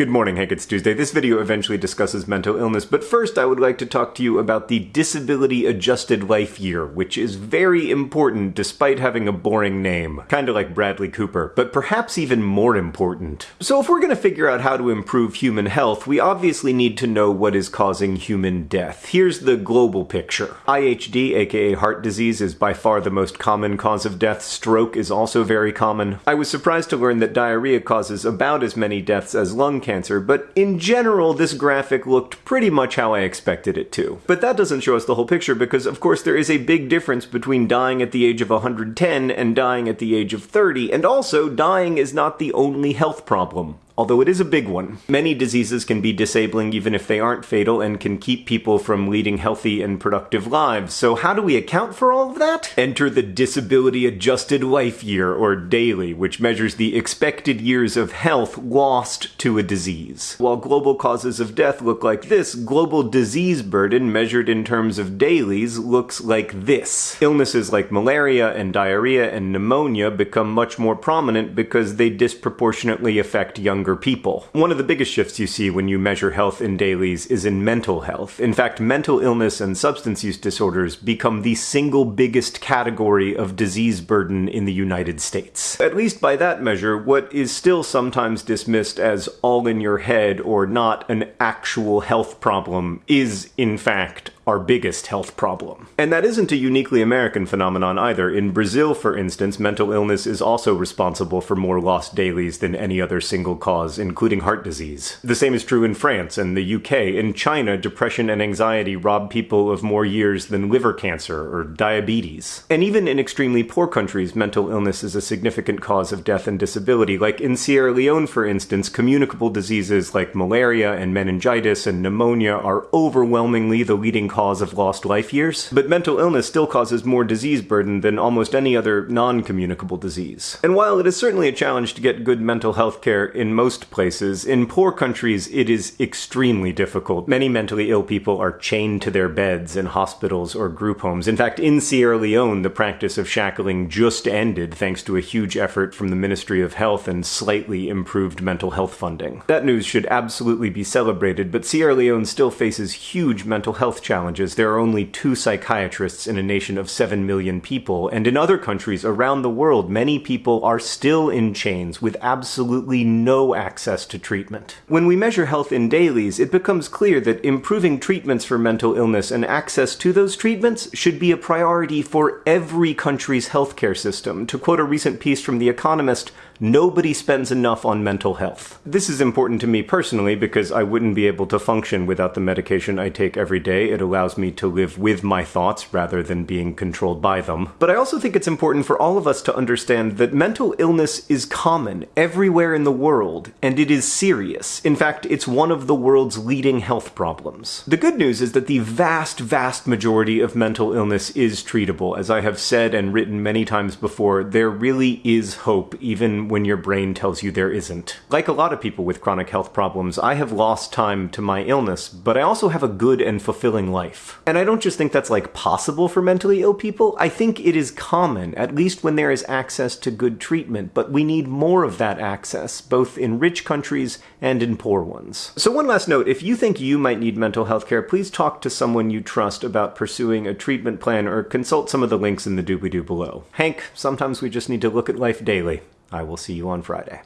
Good morning, Hank. It's Tuesday. This video eventually discusses mental illness, but first I would like to talk to you about the Disability Adjusted Life Year, which is very important despite having a boring name. Kinda like Bradley Cooper, but perhaps even more important. So if we're gonna figure out how to improve human health, we obviously need to know what is causing human death. Here's the global picture. IHD, aka heart disease, is by far the most common cause of death. Stroke is also very common. I was surprised to learn that diarrhea causes about as many deaths as lung cancer cancer, but in general, this graphic looked pretty much how I expected it to. But that doesn't show us the whole picture because, of course, there is a big difference between dying at the age of 110 and dying at the age of 30, and also, dying is not the only health problem although it is a big one. Many diseases can be disabling even if they aren't fatal and can keep people from leading healthy and productive lives. So how do we account for all of that? Enter the Disability Adjusted Life Year, or DALY, which measures the expected years of health lost to a disease. While global causes of death look like this, global disease burden measured in terms of DALYs looks like this. Illnesses like malaria and diarrhea and pneumonia become much more prominent because they disproportionately affect younger younger people. One of the biggest shifts you see when you measure health in DALYs is in mental health. In fact, mental illness and substance use disorders become the single biggest category of disease burden in the United States. At least by that measure, what is still sometimes dismissed as all in your head or not an actual health problem is, in fact, our biggest health problem. And that isn't a uniquely American phenomenon either. In Brazil, for instance, mental illness is also responsible for more lost DALYs than any other single cause, including heart disease. The same is true in France and the UK. In China, depression and anxiety rob people of more years than liver cancer or diabetes. And even in extremely poor countries, mental illness is a significant cause of death and disability. Like in Sierra Leone, for instance, communicable diseases like malaria and meningitis and pneumonia are overwhelmingly the leading cause cause of lost life years, but mental illness still causes more disease burden than almost any other non-communicable disease. And while it is certainly a challenge to get good mental health care in most places, in poor countries it is extremely difficult. Many mentally ill people are chained to their beds in hospitals or group homes. In fact, in Sierra Leone, the practice of shackling just ended thanks to a huge effort from the Ministry of Health and slightly improved mental health funding. That news should absolutely be celebrated, but Sierra Leone still faces huge mental health challenges challenges, there are only two psychiatrists in a nation of 7 million people, and in other countries around the world, many people are still in chains with absolutely no access to treatment. When we measure health in DALYs, it becomes clear that improving treatments for mental illness and access to those treatments should be a priority for every country's healthcare system. To quote a recent piece from The Economist, nobody spends enough on mental health. This is important to me personally because I wouldn't be able to function without the medication I take every day. It allows me to live with my thoughts rather than being controlled by them. But I also think it's important for all of us to understand that mental illness is common everywhere in the world, and it is serious. In fact, it's one of the world's leading health problems. The good news is that the vast, vast majority of mental illness is treatable. As I have said and written many times before, there really is hope even when your brain tells you there isn't. Like a lot of people with chronic health problems, I have lost time to my illness, but I also have a good and fulfilling life. And I don't just think that's like possible for mentally ill people, I think it is common, at least when there is access to good treatment, but we need more of that access, both in rich countries and in poor ones. So one last note, if you think you might need mental health care, please talk to someone you trust about pursuing a treatment plan or consult some of the links in the doobly-doo below. Hank, sometimes we just need to look at life daily. I will see you on Friday.